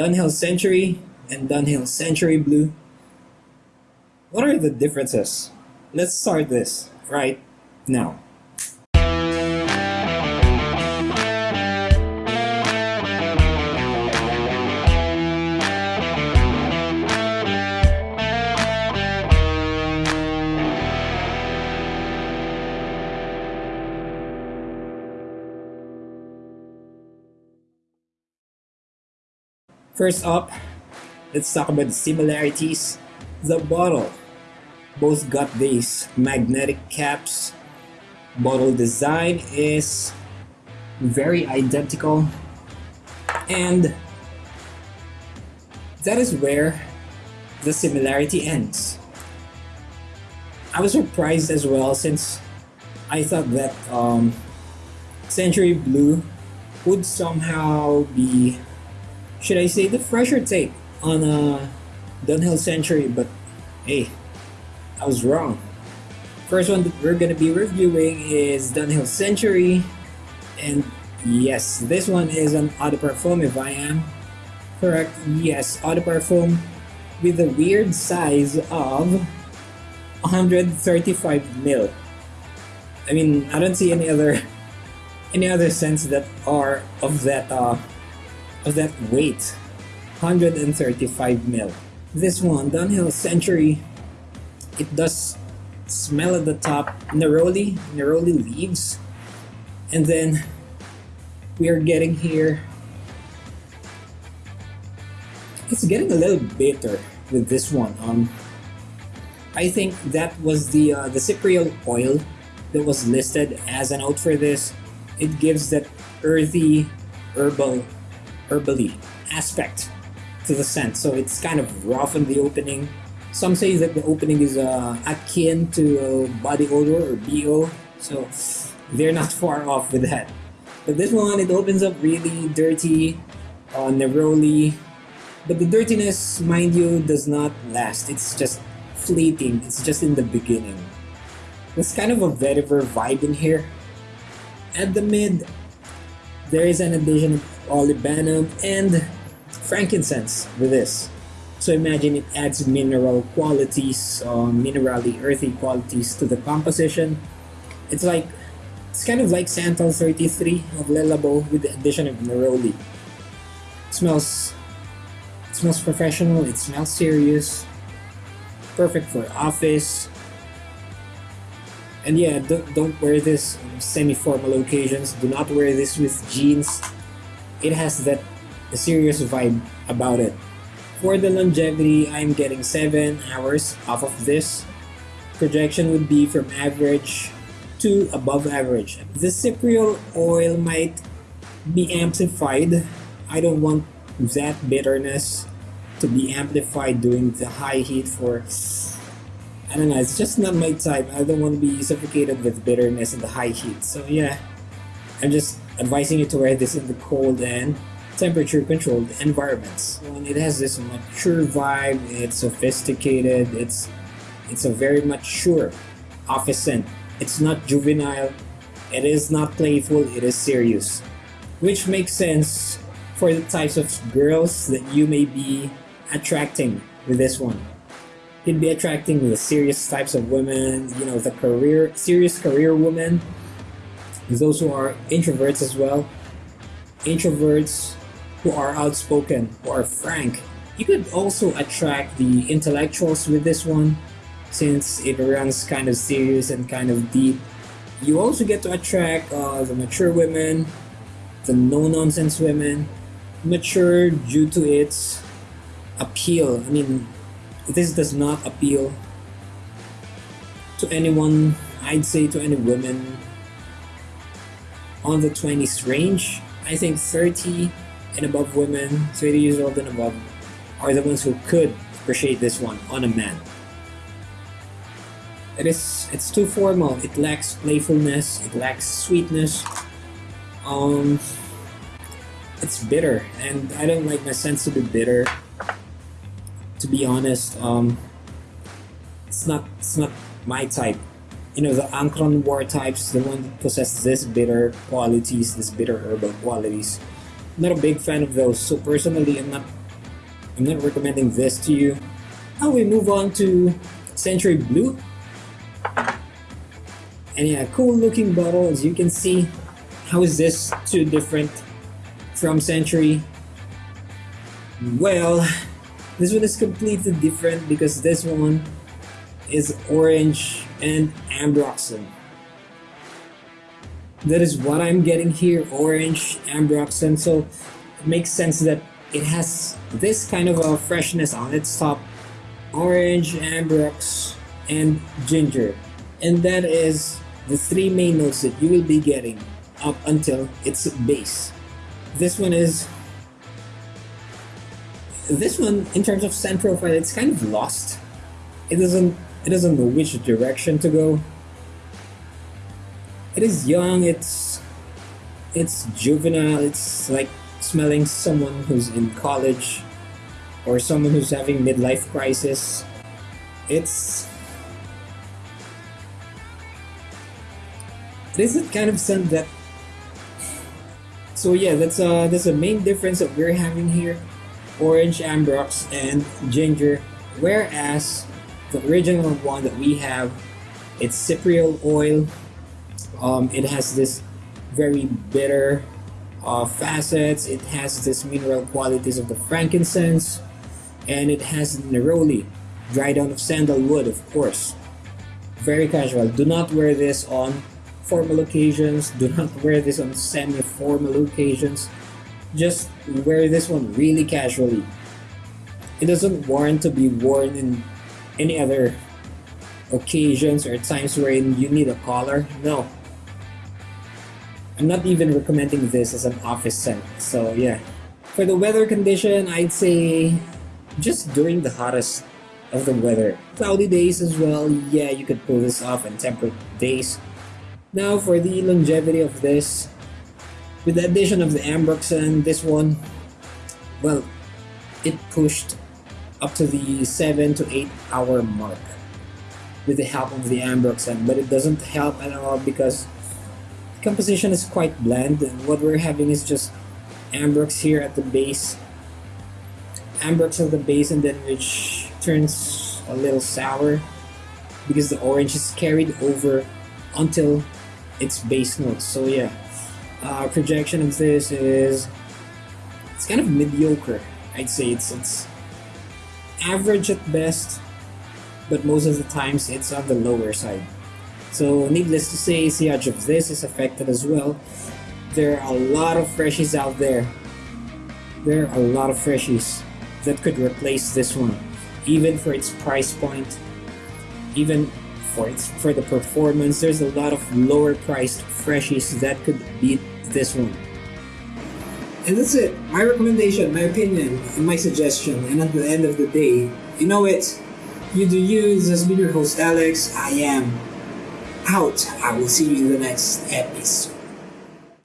Dunhill Century and Dunhill Century Blue. What are the differences? Let's start this right now. First up, let's talk about the similarities. The bottle. Both got these magnetic caps. Bottle design is very identical. And that is where the similarity ends. I was surprised as well since I thought that um, Century Blue would somehow be should I say the fresher take on uh, Dunhill Century, but hey, I was wrong. First one that we're gonna be reviewing is Dunhill Century, and yes, this one is an Eau de Parfum if I am correct. Yes, Eau de Parfum with a weird size of 135 mil. I mean, I don't see any other any other scents that are of that uh, of that weight 135 mil. This one Dunhill Century it does smell at the top neroli neroli leaves. And then we are getting here. It's getting a little bitter with this one. Um I think that was the uh, the cypriol oil that was listed as a note for this. It gives that earthy herbal herbally aspect to the scent. So it's kind of rough in the opening. Some say that the opening is uh, akin to body odor or BO, so they're not far off with that. But this one, it opens up really dirty, uh, neroli, but the dirtiness, mind you, does not last. It's just fleeting. It's just in the beginning. There's kind of a vetiver vibe in here. At the mid, there is an addition of olibanum and frankincense with this. So imagine it adds mineral qualities, uh, minerally earthy qualities to the composition. It's like, it's kind of like Santal 33 of Le Labo with the addition of neroli. It smells, it smells professional, it smells serious, perfect for office, and yeah, don't, don't wear this semi-formal occasions. Do not wear this with jeans. It has that serious vibe about it. For the longevity, I'm getting 7 hours off of this. Projection would be from average to above average. The cypriol oil might be amplified. I don't want that bitterness to be amplified during the high heat for I don't know, it's just not my type. I don't want to be suffocated with bitterness in the high heat. So yeah, I'm just advising you to wear this in the cold and temperature controlled environments. And it has this mature vibe, it's sophisticated, it's it's a very mature office scent. It's not juvenile, it is not playful, it is serious. Which makes sense for the types of girls that you may be attracting with this one he'd be attracting the serious types of women, you know, the career, serious career women, those who are introverts as well, introverts who are outspoken, who are frank. You could also attract the intellectuals with this one, since it runs kind of serious and kind of deep. You also get to attract uh, the mature women, the no-nonsense women, mature due to its appeal. I mean, this does not appeal to anyone, I'd say to any women on the 20s range. I think 30 and above women, 30 years old and above, are the ones who could appreciate this one on a man. It is it's too formal. It lacks playfulness. It lacks sweetness. Um, it's bitter, and I don't like my scents to be bitter to be honest, um, it's not it's not my type. You know, the Encre Noire types, the one that possess this bitter qualities, this bitter herbal qualities. I'm not a big fan of those. So personally, I'm not I'm not recommending this to you. Now we move on to Century Blue. And yeah, cool looking bottle as you can see. How is this too different from Century? Well, this one is completely different because this one is orange and ambroxan. That is what I'm getting here, orange ambroxan. So it makes sense that it has this kind of a freshness on its top. Orange, ambrox, and ginger. And that is the three main notes that you will be getting up until its base. This one is this one in terms of scent profile it's kind of lost. It doesn't it doesn't know which direction to go. It is young, it's it's juvenile, it's like smelling someone who's in college or someone who's having midlife crisis. It's it is a kind of scent that so yeah that's uh that's the main difference that we're having here orange ambrox and ginger whereas the original one that we have it's cypriol oil. Um, it has this very bitter uh, facets. It has this mineral qualities of the frankincense and it has neroli dried out of sandalwood of course. Very casual. Do not wear this on formal occasions. Do not wear this on semi-formal occasions just wear this one really casually it doesn't warrant to be worn in any other occasions or times wherein you need a collar no I'm not even recommending this as an office scent, so yeah. For the weather condition, I'd say just during the hottest of the weather. Cloudy days as well, yeah, you could pull this off on temperate days. Now for the longevity of this, with the addition of the Ambroxan, this one, well, it pushed up to the 7 to 8 hour mark with the help of the Ambroxan, but it doesn't help at all because the composition is quite bland and what we're having is just ambrox here at the base. Ambrox at the base and then which turns a little sour because the orange is carried over until its base notes. So yeah uh, projection of this is it's kind of mediocre I'd say it's it's average at best but most of the times it's on the lower side so needless to say, Sillage of this is affected as well. There are a lot of freshies out there. There are a lot of freshies that could replace this one, even for its price point, even for its for the performance. There's a lot of lower priced freshies that could beat this one. And that's it. My recommendation, my opinion, and my suggestion. And at the end of the day, you know it. You do you. This has been your host Alex. I am out. I will see you in the next episode.